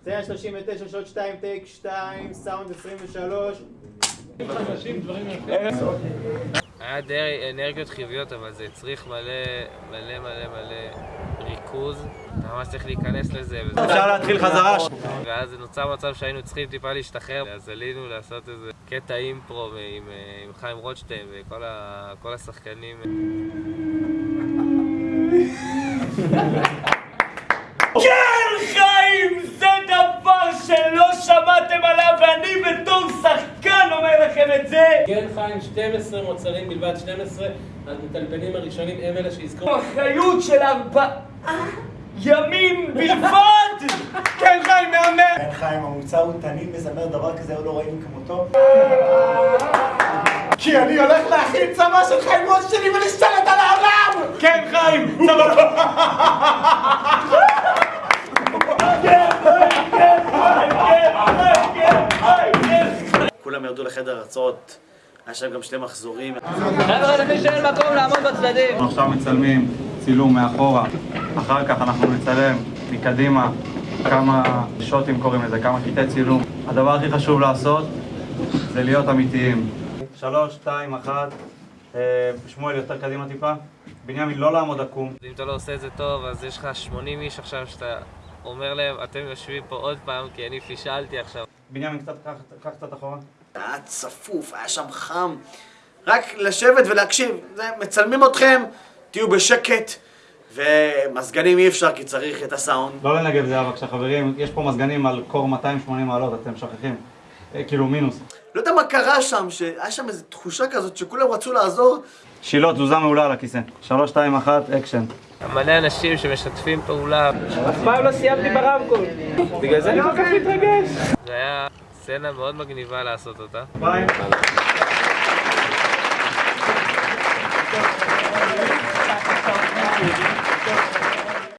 סצנה 39, שעות 2, טייק 2, סאונד 23. היה די אנרגיות חיוביות, אבל זה הצריך מלא, מלא מלא מלא ריכוז. אתה ממש צריך להיכנס לזה. אפשר להתחיל חזרה. ואז נוצר מצב שהיינו צריכים טיפה להשתחרר, אז עלינו לעשות איזה קטע אימפרו עם, עם חיים רוטשטיין וכל השחקנים. כן, שמעתם עליו, ואני בתור שחקן אומר לכם את זה! כן חיים, 12 מוצרים בלבד, 12 המטלפנים הראשונים הם אלה שיזכרו. אחריות של ארבעה ימים בלבד! כן, חיים, מהמם! כן חיים, המוצר הוא תנין מזמר דבר כזה, עוד לא ראינו כמותו. כי אני הולך להכין צבא של חיים ראש שלי ולהשתלט על העולם! כן, חיים! צבא! כולם ירדו לחדר הרצאות, היה שם גם שני מחזורים. חבר'ה, למי שאין מקום לעמוד בצדדים! אנחנו עכשיו מצלמים צילום מאחורה, אחר כך אנחנו נצלם מקדימה כמה שוטים קוראים לזה, כמה קטעי צילום. הדבר הכי חשוב לעשות זה להיות אמיתיים. שלוש, שתיים, אחת, אה, שמואל יותר קדימה טיפה, בנימין לא לעמוד עקום. אם אתה לא עושה את זה טוב, אז יש לך 80 איש עכשיו שאתה אומר להם, אתם יושבים פה עוד פעם כי אני פישלתי עכשיו. בנימין קח קצת אחורה. היה צפוף, היה שם חם. רק לשבת ולהקשיב. זה, מצלמים אתכם, תהיו בשקט. ומזגנים אי אפשר כי צריך את הסאונד. לא לנגב זה בבקשה חברים, יש פה מזגנים על קור 280 מעלות, אתם שוכחים. אה, כאילו מינוס. לא יודע מה קרה שם, שהיה שם איזו תחושה כזאת שכולם רצו לעזור. שילה, תזוזה מעולה על הכיסא. שלוש, שתיים, אחת, אקשן. מלא אנשים שמשתפים פעולה. אף פעם לא סיימתי ברמקול! בגלל זה אני כל כך מתרגש! זה היה סצנה מאוד מגניבה לעשות אותה. ביי.